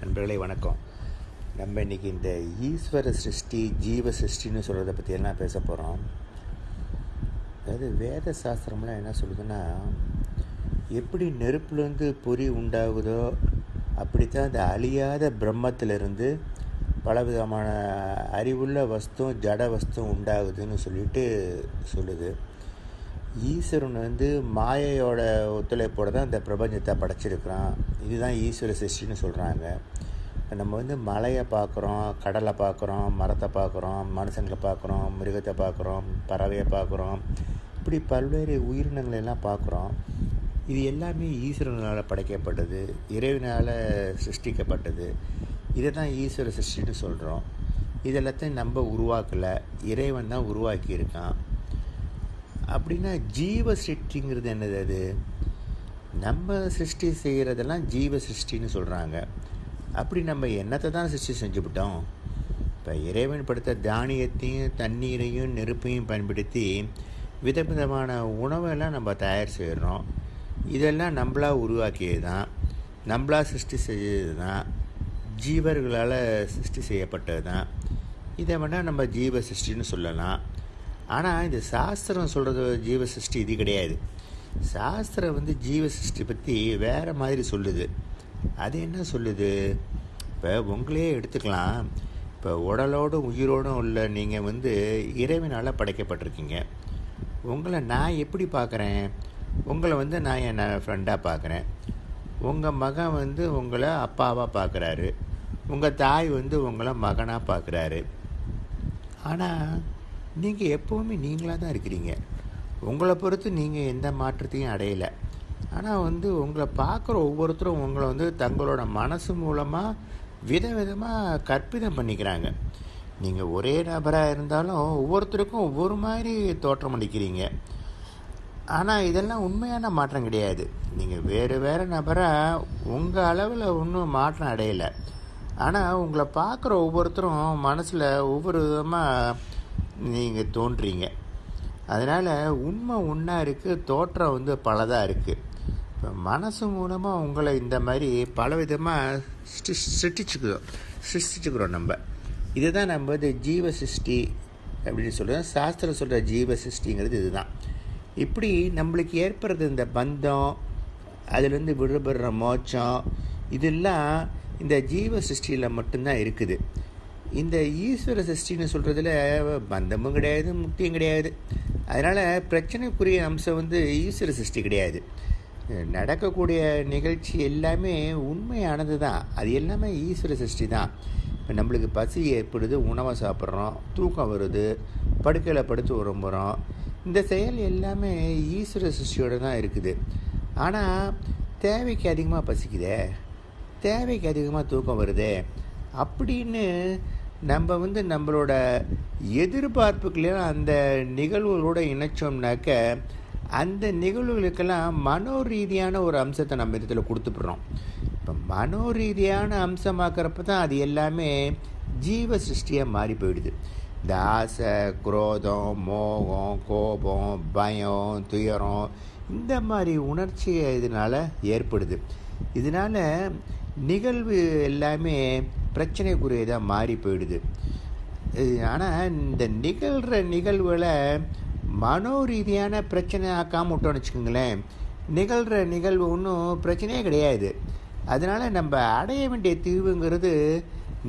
நண்பர்களே வணக்கம். நம்ம இன்றைக்கி இந்த ஈஸ்வர சிருஷ்டி ஜீவ சிருஷ்டின்னு சொல்கிறத பற்றி எல்லாம் பேச போகிறோம் அதாவது வேத சாஸ்திரம்லாம் என்ன சொல்லுதுன்னா எப்படி நெருப்புலேருந்து பொறி உண்டாகுதோ அப்படித்தான் அந்த அழியாத பிரம்மத்திலிருந்து பலவிதமான அறிவுள்ள வஸ்தும் ஜட வஸ்தும் உண்டாகுதுன்னு சொல்லிட்டு சொல்லுது. ஈஸ்வரன் வந்து மாயையோட ஒத்துழைப்போடு தான் இந்த பிரபஞ்சத்தை படைச்சிருக்கிறான். இதுதான் ஈஸ்வர சிருஷ்டின்னு சொல்கிறாங்க இப்போ நம்ம வந்து மலையை பார்க்குறோம் கடலை பார்க்குறோம் மரத்தை பார்க்குறோம் மனுஷங்களை பார்க்குறோம் மிருகத்தை பார்க்குறோம் பறவையை பார்க்குறோம். இப்படி பல்வேறு உயிரினங்களை எல்லாம் பார்க்குறோம். இது எல்லாமே ஈஸ்வரனால் படைக்கப்பட்டது இறைவனால் சிருஷ்டிக்கப்பட்டது. இதை தான் ஈஸ்வர சிருஷ்டின்னு சொல்கிறோம் இதெல்லாத்தையும் நம்ம உருவாக்கலை. இறைவன் தான் உருவாக்கியிருக்கான். அப்படின்னா ஜீவ சிருஷ்டிங்கிறது என்னது அது? நம்ம சிருஷ்டி செய்கிறதெல்லாம் ஜீவ சிருஷ்டின்னு சொல்கிறாங்க அப்படி நம்ம என்னத்தை தான் சிருஷ்டி செஞ்சுவிட்டோம் இப்போ இறைவன் படுத்த தானியத்தையும் தண்ணீரையும் நெருப்பையும் பயன்படுத்தி விதவிதமான உணவெல்லாம் நம்ம தயார் செய்கிறோம் இதெல்லாம் நம்மளா உருவாக்கியது தான் நம்மளா சிருஷ்டி செய்தது தான் ஜீவர்களால் சிருஷ்டி செய்யப்பட்டது தான் இதை வேணால் நம்ம ஜீவ சிருஷ்டின்னு சொல்லலாம். ஆனால் இந்த சாஸ்திரம் சொல்கிறது ஜீவ சிருஷ்டி இது கிடையாது. சாஸ்திரம் வந்து ஜீவ சிருஷ்டி பற்றி வேறு மாதிரி சொல்லுது. அது என்ன சொல்லுது? இப்போ உங்களையே எடுத்துக்கலாம். இப்போ உடலோடும் உயிரோடும் உள்ள நீங்கள் வந்து இறைவனால் படைக்கப்பட்டிருக்கீங்க. உங்களை நான் எப்படி பார்க்குறேன்? உங்களை வந்து நான் என் ஃப்ரெண்டாக பார்க்குறேன்? உங்கள் மகன் வந்து உங்களை அப்பாவாக பார்க்குறாரு. உங்கள் தாய் வந்து உங்களை மகனாக பார்க்குறாரு. ஆனால் நீங்கள் எப்போவுமே நீங்களாக தான் இருக்கிறீங்க. உங்களை பொறுத்து நீங்கள் எந்த மாற்றத்தையும் அடையலை. ஆனால் வந்து உங்களை பார்க்குற ஒவ்வொருத்தரும் உங்களை வந்து தங்களோட மனசு மூலமாக விதவிதமாக கற்பிதம் பண்ணிக்கிறாங்க. நீங்கள் ஒரே நபராக இருந்தாலும் ஒவ்வொருத்தருக்கும் ஒவ்வொரு மாதிரி தோற்றம் அளிக்கிறீங்க. ஆனால் இதெல்லாம் உண்மையான மாற்றம் கிடையாது. நீங்கள் வேறு வேறு நபராக உங்கள் அளவில் ஒன்றும் மாற்றம் அடையலை. ஆனால் உங்களை பார்க்குற ஒவ்வொருத்தரும் மனசில் ஒவ்வொரு விதமாக நீங்கள் தோன்றீங்க. அதனால் உண்மை ஒன்றா இருக்குது தோற்றம் வந்து பலதாக இருக்குது இப்போ மனசு மூலமாக உங்களை இந்த மாதிரி பல விதமாக சிருஷ்டிச்சுக்கிறோம் சிருஷ்டிச்சுக்கிறோம் நம்ம. இதை தான் நம்ம வந்து ஜீவ சிருஷ்டி அப்படின்னு சொல்கிறோம் சாஸ்திரம் சொல்கிற ஜீவ சிருஷ்டிங்கிறது இதுதான். இப்படி நம்மளுக்கு ஏற்படுறது இந்த பந்தம் அதுலேருந்து விடுபடுற மோட்சம் இதெல்லாம் இந்த ஜீவ சிருஷ்டியில் மட்டும்தான் இருக்குது. இந்த ஈஸ்வர சஷ்டின்னு சொல்கிறதுல பந்தமும் கிடையாது முக்தியும் கிடையாது. அதனால் பிரச்சனைக்குரிய அம்சம் வந்து ஈஸ்வர சிருஷ்டி கிடையாது. நடக்கக்கூடிய நிகழ்ச்சி எல்லாமே உண்மையானது தான் அது எல்லாமே ஈஸ்வர சஷ்டி தான் இப்போ நம்மளுக்கு பசி ஏற்படுது உணவை சாப்பிட்றோம் தூக்கம் வருது படுக்கையில் படுத்து உறம்புறோம் இந்த செயல் எல்லாமே ஈஸ்வர சிருஷ்டியோடு தான் இருக்குது. ஆனால் தேவைக்கு அதிகமாக பசிக்குதே தேவைக்கு அதிகமாக தூக்கம் வருதே அப்படின்னு நம்ம வந்து நம்மளோட எதிர்பார்ப்புக்களையும் அந்த நிகழ்வுகளோட இணைச்சோம்னாக்க அந்த நிகழ்வுகளுக்கெல்லாம் மனோ ரீதியான ஒரு அம்சத்தை நம்ம இதில் கொடுத்துப்படுறோம். இப்போ மனோ ரீதியான அம்சமாக்கிறப்ப தான் அது எல்லாமே ஜீவ சிருஷ்டியாக மாறி போயிடுது. இந்த ஆசை குரோதம் மோகம் கோபம் பயம் துயரம் இந்த மாதிரி உணர்ச்சி இதனால் ஏற்படுது. இதனால் நிகழ்வு எல்லாமே பிரச்சனைக்குரியதாக மாறி போயிடுது. ஆனால் இந்த நிகழ்கிற நிகழ்வுகளை மனோ ரீதியான பிரச்சனை ஆக்காமல் விட்டோம்னு வச்சுக்கோங்களேன். நிகழ்கிற நிகழ்வு ஒன்றும் பிரச்சனையே கிடையாது. அதனால் நம்ம அடைய வேண்டிய தீர்வுங்கிறது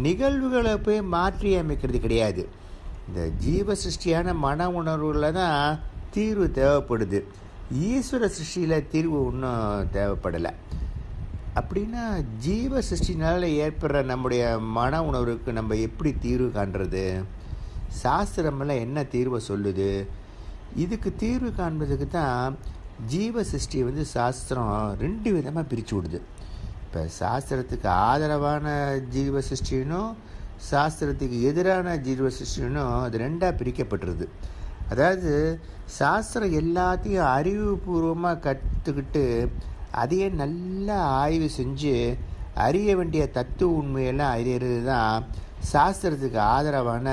நிகழ்வுகளை போய் மாற்றி அமைக்கிறது கிடையாது. இந்த ஜீவ சிருஷ்டியான மன உணர்வுகளில் தான் தீர்வு தேவைப்படுது. ஈஸ்வர சிருஷ்டியில் தீர்வு ஒன்றும் தேவைப்படலை. அப்படின்னா ஜீவ சிருஷ்டினால் ஏற்படுற நம்முடைய மன உணர்வுக்கு நம்ம எப்படி தீர்வு காண்றது? சாஸ்திரமெல்லாம் என்ன தீர்வை சொல்லுது? இதுக்கு தீர்வு காண்பதுக்கு தான் ஜீவ சிருஷ்டியை வந்து சாஸ்திரம் ரெண்டு விதமாக பிரித்து விடுது. இப்போ சாஸ்திரத்துக்கு ஆதரவான ஜீவ சிருஷ்டினும் சாஸ்திரத்துக்கு எதிரான ஜீவ சிருஷ்டினும் அது ரெண்டாக பிரிக்கப்பட்டுருது. அதாவது சாஸ்திரம் எல்லாத்தையும் அறிவுபூர்வமாக கற்றுக்கிட்டு அதையே நல்லா ஆய்வு செஞ்சு அறிய வேண்டிய தத்துவ உண்மையெல்லாம் அறியறது தான் சாஸ்திரத்துக்கு ஆதரவான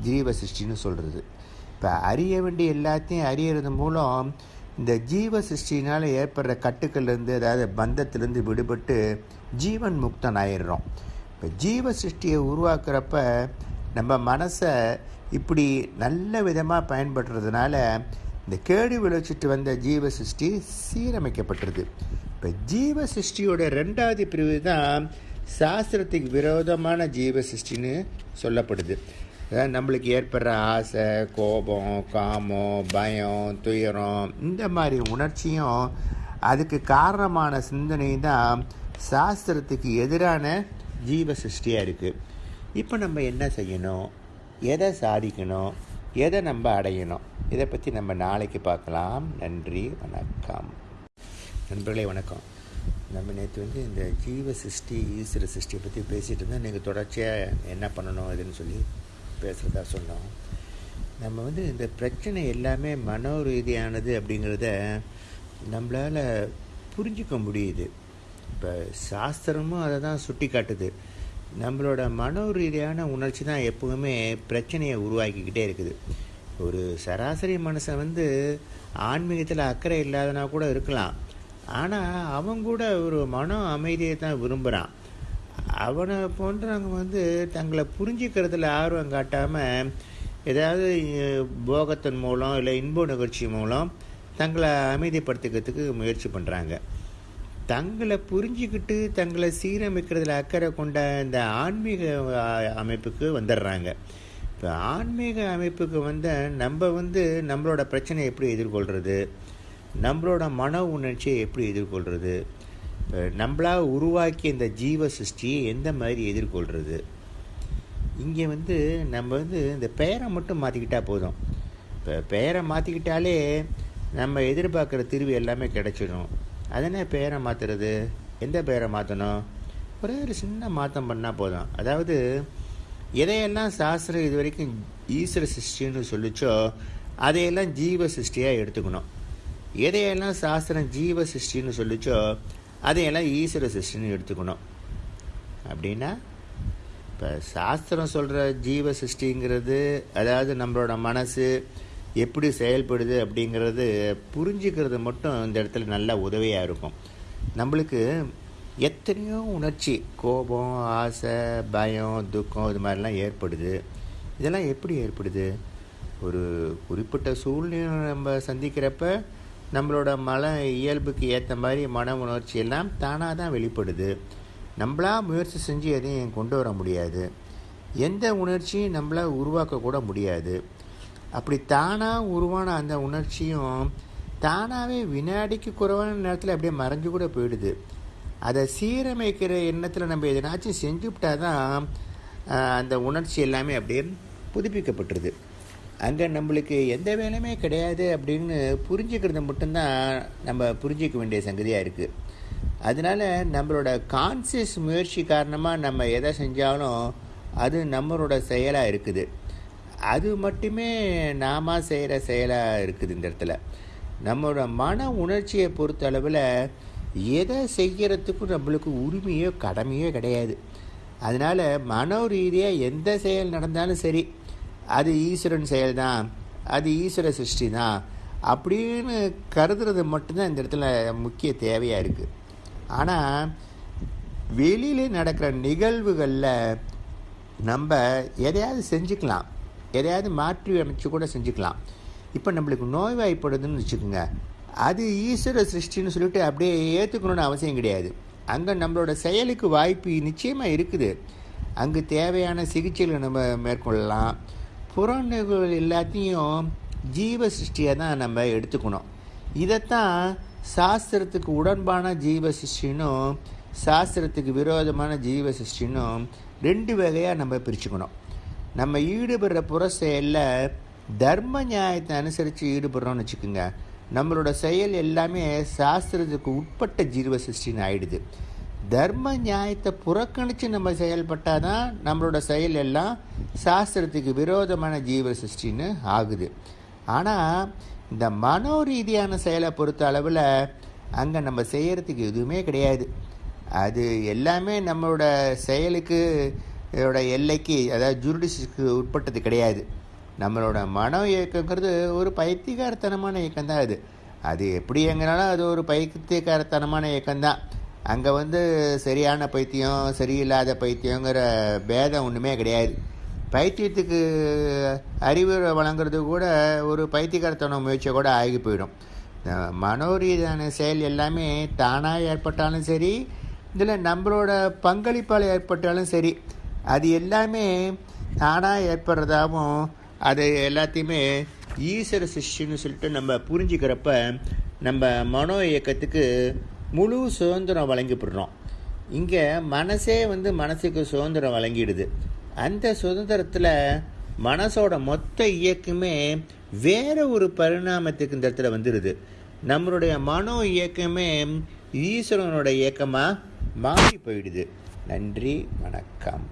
ஜீவ சிருஷ்டின்னு சொல்கிறது இப்போ அறிய வேண்டிய எல்லாத்தையும் அறியறது மூலம் இந்த ஜீவ சிருஷ்டினால் ஏற்படுற கட்டுக்கள்லேருந்து அதாவது பந்தத்திலேருந்து விடுபட்டு ஜீவன் முக்தன் ஆயிடுறோம் இப்போ ஜீவ சிருஷ்டியை உருவாக்குறப்ப நம்ம மனசை இப்படி நல்ல விதமாக பயன்படுறதுனால இந்த கேடு விளைச்சிட்டு வந்த ஜீவ சிருஷ்டி சீரமைக்கப்பட்டிருது. இப்போ ஜீவ சிருஷ்டியோட ரெண்டாவது பிரிவு தான் சாஸ்திரத்துக்கு விரோதமான ஜீவ சிருஷ்டின்னு சொல்லப்படுது. அதாவது நம்மளுக்கு ஏற்படுற ஆசை கோபம் காமம் பயம் துயரம் இந்த மாதிரி உணர்ச்சியும் அதுக்கு காரணமான சிந்தனை தான் சாஸ்திரத்துக்கு எதிரான ஜீவ சிருஷ்டியாக இருக்குது இப்போ நம்ம என்ன செய்யணும்? எதை சாதிக்கணும்? எதை நம்ம அடையணும்? இதை பற்றி நம்ம நாளைக்கு பார்க்கலாம். நன்றி வணக்கம். நண்பர்களே வணக்கம். நம்ம நேற்று வந்து இந்த ஜீவ சிருஷ்டி ஈஸ்வர சிருஷ்டியை பற்றி பேசிகிட்டு இருந்தோம். நீங்கள் தொடர்ச்சியாக என்ன பண்ணணும் இதுன்னு சொல்லி பேசுகிறதா சொன்னோம். நம்ம வந்து இந்த பிரச்சனை எல்லாமே மனோ ரீதியானது அப்படிங்கிறத நம்மளால் புரிஞ்சிக்க முடியுது. இப்போ சாஸ்திரமும் அதை தான் சுட்டி காட்டுது நம்மளோட மனோ ரீதியான உணர்ச்சி தான் எப்பவுமே பிரச்சனையை உருவாக்கிக்கிட்டே இருக்குது. ஒரு சராசரி மனுஷன் வந்து ஆன்மீகத்தில் அக்கறை இல்லாதனா கூட இருக்கலாம். ஆனால் அவன் கூட ஒரு மன அமைதியை தான் விரும்புகிறான் அவனை போன்றவங்க வந்து தங்களை புரிஞ்சிக்கிறதுல ஆர்வம் காட்டாமல் ஏதாவது போகத்தின் மூலம் இல்லை இன்ப நிகழ்ச்சி மூலம் தங்களை அமைதிப்படுத்திக்கிறதுக்கு முயற்சி பண்ணுறாங்க தங்களை புரிஞ்சிக்கிட்டு தங்களை சீரமைக்கிறதுல அக்கறை கொண்ட இந்த ஆன்மீக அமைப்புக்கு வந்துடுறாங்க. இப்போ ஆன்மீக அமைப்புக்கு வந்து நம்ம வந்து நம்மளோட பிரச்சனையை எப்படி எதிர்கொள்கிறது நம்மளோட மன உணர்ச்சியை எப்படி எதிர்கொள்கிறது நம்மளாக உருவாக்கிய இந்த ஜீவ சிருஷ்டியை எந்த மாதிரி எதிர்கொள்கிறது இங்கே வந்து நம்ம வந்து இந்த பெயரை மட்டும் மாற்றிக்கிட்டால் போதும். இப்போ பெயரை மாற்றிக்கிட்டாலே நம்ம எதிர்பார்க்குற தீர்வு எல்லாமே கிடச்சிடும். அதனால் பெயரை மாற்றுறது எந்த பெயரை மாற்றணும் ஒரே ஒரு சின்ன மாற்றம் பண்ணால் போதும். அதாவது எதையெல்லாம் சாஸ்திரம் இது வரைக்கும் ஈஸ்வர சிருஷ்டின்னு சொல்லிச்சோ அதையெல்லாம் ஜீவ சிருஷ்டியாக எடுத்துக்கணும். எதையெல்லாம் சாஸ்திரம் ஜீவ சிருஷ்டின்னு சொல்லிச்சோ அதையெல்லாம் ஈஸ்வர சிருஷ்டின்னு எடுத்துக்கணும். அப்படின்னா இப்போ சாஸ்திரம் சொல்கிற ஜீவ சிருஷ்டிங்கிறது அதாவது நம்மளோட மனசு எப்படி செயல்படுது அப்படிங்கிறது புரிஞ்சுக்கிறது மட்டும் இந்த இடத்துல நல்லா உதவியாக இருக்கும். நம்மளுக்கு எத்தனையோ உணர்ச்சி கோபம் ஆசை பயம் துக்கம் இது மாதிரிலாம் ஏற்படுது. இதெல்லாம் எப்படி ஏற்படுது? ஒரு குறிப்பிட்ட சூழ்நிலை நம்ம சந்திக்கிறப்ப நம்மளோட மன இயல்புக்கு ஏற்ற மாதிரி மன உணர்ச்சி எல்லாம் தானாக தான் வெளிப்படுது. நம்மளாக முயற்சி செஞ்சு எதையும் கொண்டு வர முடியாது. எந்த உணர்ச்சியும் நம்மளால் உருவாக்கக்கூட முடியாது. அப்படி தானாக உருவான அந்த உணர்ச்சியும் தானாகவே வினாடிக்கு குறைவான நேரத்தில் அப்படியே மறைஞ்சு கூட போயிடுது. அதை சீரமைக்கிற எண்ணத்தில் நம்ம எதனாச்சும் செஞ்சுவிட்டா தான் அந்த உணர்ச்சி எல்லாமே அப்படியே புதுப்பிக்கப்பட்டுருது. அங்கே நம்மளுக்கு எந்த வேலையுமே கிடையாது அப்படின்னு புரிஞ்சுக்கிறது மட்டும்தான் நம்ம புரிஞ்சிக்க வேண்டிய சங்கதியாக இருக்குது அதனால் நம்மளோட கான்சியஸ் முயற்சி காரணமாக நம்ம எதை செஞ்சாலும் அது நம்மளோட செயலாக இருக்குது. அது மட்டுமே நாம செய்கிற செயலாக இருக்குது இந்த இடத்துல. நம்மளோட மன உணர்ச்சியை பொறுத்த அளவில் எதை செய்கிறதுக்கும் நம்மளுக்கு உரிமையோ கடமையோ கிடையாது. அதனால் மனோ ரீதியாக எந்த செயல் நடந்தாலும் சரி அது ஈஸ்வரன் செயல் தான் அது ஈஸ்வர சிருஷ்டி தான் அப்படின்னு கருதுறது மட்டும்தான் இந்த இடத்துல முக்கிய தேவையாக இருக்குது ஆனால் வெளியில் நடக்கிற நிகழ்வுகளில் நம்ம எதையாவது செஞ்சுக்கலாம். எதையாவது மாற்றி அமைச்சு கூட செஞ்சுக்கலாம். இப்போ நம்மளுக்கு நோய்வாய்ப்படுதுன்னு வச்சுக்கோங்க. அது ஈஸ்வர சிருஷ்டின்னு சொல்லிட்டு அப்படியே ஏற்றுக்கணுன்னு அவசியம் கிடையாது. அங்கே நம்மளோட செயலுக்கு வாய்ப்பு நிச்சயமாக இருக்குது. அங்கு தேவையான சிகிச்சைகளை நம்ம மேற்கொள்ளலாம். புறநிகழ்வுகள் எல்லாத்தையும் ஜீவ சிருஷ்டியாக தான் நம்ம எடுத்துக்கணும். இதைத்தான் சாஸ்திரத்துக்கு உடன்பான ஜீவ சிருஷ்டினும் சாஸ்திரத்துக்கு விரோதமான ஜீவ சிருஷ்டினும் ரெண்டு வகையாக நம்ம பிரிச்சுக்கணும். நம்ம ஈடுபடுற புற செயலில் தர்ம நியாயத்தை அனுசரித்து ஈடுபடுறோம்னு வச்சுக்கோங்க. நம்மளோட செயல் எல்லாமே சாஸ்திரத்துக்கு உட்பட்ட ஜீவ சிருஷ்டின்னு ஆயிடுது. தர்ம நியாயத்தை புறக்கணித்து நம்ம செயல்பட்டால் தான் நம்மளோட செயல் எல்லாம் சாஸ்திரத்துக்கு விரோதமான ஜீவ சிருஷ்டின்னு ஆகுது. ஆனால் இந்த மனோ ரீதியான செயலை பொறுத்த அளவில் அங்கே நம்ம செய்கிறதுக்கு எதுவுமே கிடையாது. அது எல்லாமே நம்மளோட செயலுக்கு இதோட எல்லைக்கு அதாவது ஜுரிடிஸுக்கு உட்பட்டது கிடையாது. நம்மளோட மன இயக்கங்கிறது ஒரு பைத்தியகாரத்தனமான இயக்கம் தான் அது. அது எப்படி எங்கனாலும் அது ஒரு பைத்தியக்காரத்தனமான இயக்கம்தான். அங்கே வந்து சரியான பைத்தியம் சரியில்லாத பைத்தியங்கிற பேதம் ஒன்றுமே கிடையாது. பைத்தியத்துக்கு அறிவுரை வழங்குறது கூட ஒரு பைத்தியக்காரத்தன முயற்சியை கூட ஆகி போயிடும். மனோரீதியான செயல் எல்லாமே தானாக ஏற்பட்டாலும் சரி இதில் நம்மளோட பங்களிப்பால் ஏற்பட்டாலும் சரி அது எல்லாமே தானாக ஏற்படுறதாகவும் அது எல்லாத்தையுமே ஈஸ்வர சிஷ்யன்னு சொல்லிட்டு நம்ம புரிஞ்சுக்கிறப்ப நம்ம மனோ இயக்கத்துக்கு முழு சுதந்திரம் வழங்கிப்படுறோம். இங்கே மனசே வந்து மனசுக்கு சுதந்திரம் வழங்கிடுது. அந்த சுதந்திரத்தில் மனசோட மொத்த இயக்கமே வேற ஒரு பரிணாமத்துக்கு இந்த இடத்துல வந்துடுது நம்மளுடைய மனோ இயக்கமே ஈஸ்வரனோட இயக்கமாக மாறி போயிடுது. நன்றி வணக்கம்.